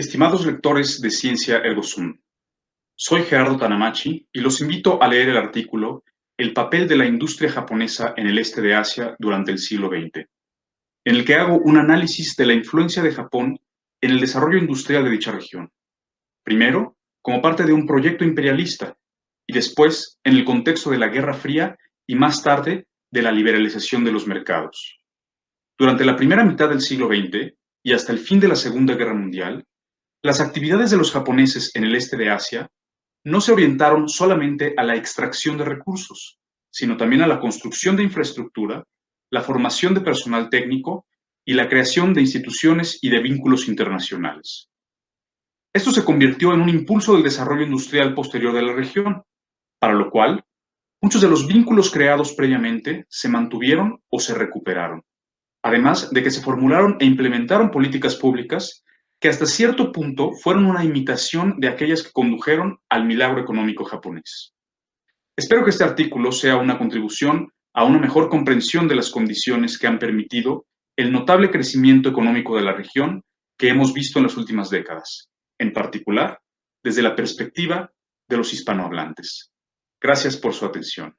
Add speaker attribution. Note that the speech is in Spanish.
Speaker 1: Estimados lectores de Ciencia Ergo Sum, soy Gerardo Tanamachi y los invito a leer el artículo El papel de la industria japonesa en el este de Asia durante el siglo XX, en el que hago un análisis de la influencia de Japón en el desarrollo industrial de dicha región. Primero, como parte de un proyecto imperialista, y después en el contexto de la Guerra Fría y más tarde de la liberalización de los mercados. Durante la primera mitad del siglo XX y hasta el fin de la Segunda Guerra Mundial, las actividades de los japoneses en el este de Asia no se orientaron solamente a la extracción de recursos, sino también a la construcción de infraestructura, la formación de personal técnico y la creación de instituciones y de vínculos internacionales. Esto se convirtió en un impulso del desarrollo industrial posterior de la región, para lo cual muchos de los vínculos creados previamente se mantuvieron o se recuperaron, además de que se formularon e implementaron políticas públicas que hasta cierto punto fueron una imitación de aquellas que condujeron al milagro económico japonés. Espero que este artículo sea una contribución a una mejor comprensión de las condiciones que han permitido el notable crecimiento económico de la región que hemos visto en las últimas décadas, en particular desde la perspectiva de los hispanohablantes. Gracias por su atención.